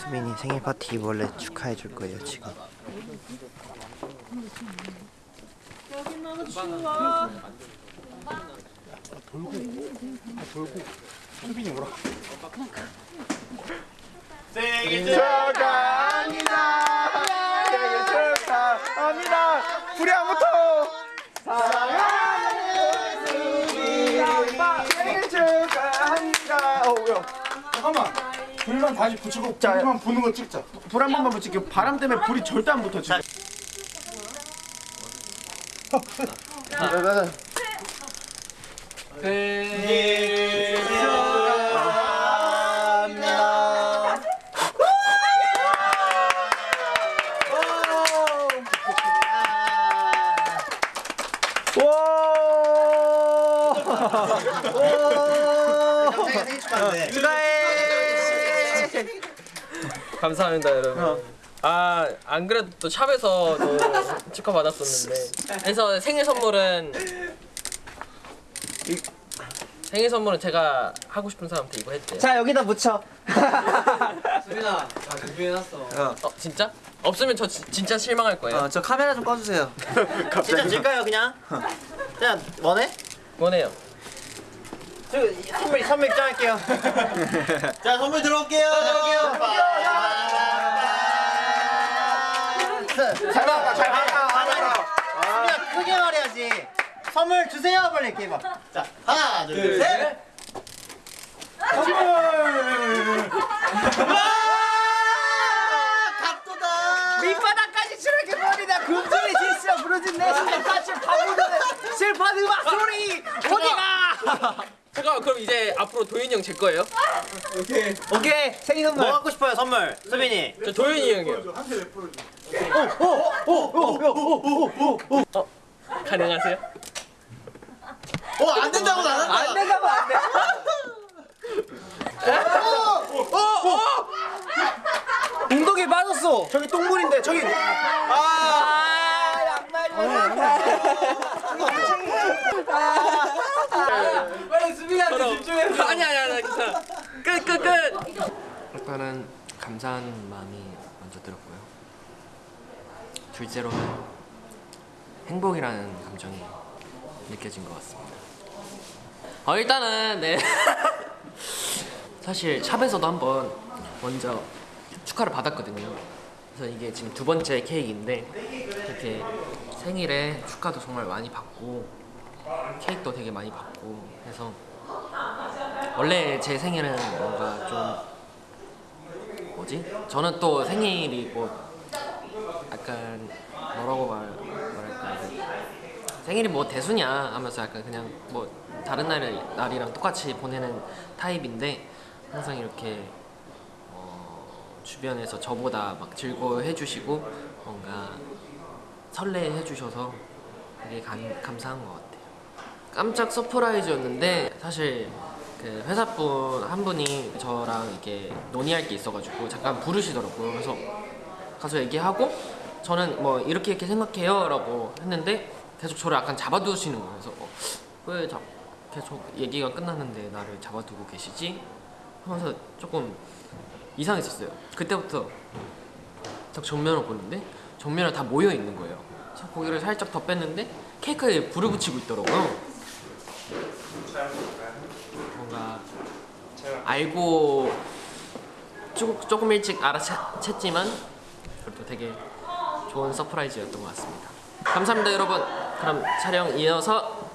수빈이 생일 파티 원래 축하해 줄 거예요 지금. 여기 너무 추워. 돌고 돌고 수빈이 오라. 생일 축하. 잠깐만. 불만 다시 붙이고 불만 부는 거 찍자. 불 한 번만 붙일게요. 바람 때문에 불이 절대 안 붙어 지금. 생일 축하합니다. 감사합니다 여러분 아안 그래도 또 샵에서도 축하 받았었는데 그래서 생일 선물은 생일 선물은 제가 하고 싶은 사람한테 이거 했대요 자 여기다 묻혀. 수빈아 다 준비해놨어 어 진짜? 없으면 저 지- 진짜 실망할 거예요 어, 저 카메라 좀 꺼주세요. 진짜 줄까요 그냥? 그냥 원해? 원해요 저 선물 선물 입장할게요. 자 선물 들어올게요. 잘 받아 잘 받아. 수빈아 크게 말해야지. 선물 주세요 빨리 이렇게 해봐. 자 하나 둘 셋. 각도다. 밑바닥까지 추락해 버리다 금전의 질서 부러진 내 까칠 파고드는 슬픈 음악 소리 어디가? 그럼 이제 앞으로 도윤이 형 제 거예요? 오케이. 생일 선물. 뭐 갖고 싶어요 선물? 수빈이. 저 도윤이 형이요. 어? 가능하세요? 어안 된다고 나는 안 된다고 안돼. 웅덩이 빠졌어. 저기 똥물인데 저기. 아. 빨리 수빈이한테 집중해 아니 아니 아니 괜찮아 끝끝끝 일단은 감사한 마음이 먼저 들었고요. 둘째로는 행복이라는 감정이 느껴진 것 같습니다. 어 일단은 네 사실 샵에서도 한번 먼저 축하를 받았거든요. 그래서 이게 지금 두 번째 케이크인데 이렇게 생일에 축하도 정말 많이 받고 케이크도 되게 많이 받고 해서 원래 제 생일은 뭔가 좀 뭐지? 저는 또 생일이 뭐 약간 뭐라고 말, 말할까 생일이 뭐 대수냐 하면서 약간 그냥 뭐 다른 날, 날이랑 똑같이 보내는 타입인데 항상 이렇게 어, 주변에서 저보다 막 즐거워해 주시고 뭔가 설레해 주셔서 되게 감, 감사한 것 같아요 깜짝 서프라이즈였는데 사실 그 회사분 한 분이 저랑 이렇게 논의할 게 있어가지고 잠깐 부르시더라고요. 그래서 가서 얘기하고 저는 뭐 이렇게 이렇게 생각해요 라고 했는데 계속 저를 약간 잡아두시는 거예요. 그래서 어, 왜 자, 계속 얘기가 끝났는데 나를 잡아두고 계시지? 하면서 조금 이상했었어요. 그때부터 딱 정면을 보는데 정면에 다 모여 있는 거예요. 고개를 살짝 더 뺐는데 케이크에 불을 붙이고 있더라고요. 알고 조금, 조금 일찍 알아챘지만 그래도 되게 좋은 surprise였던 것 같습니다. 감사합니다 여러분. 그럼 촬영 이어서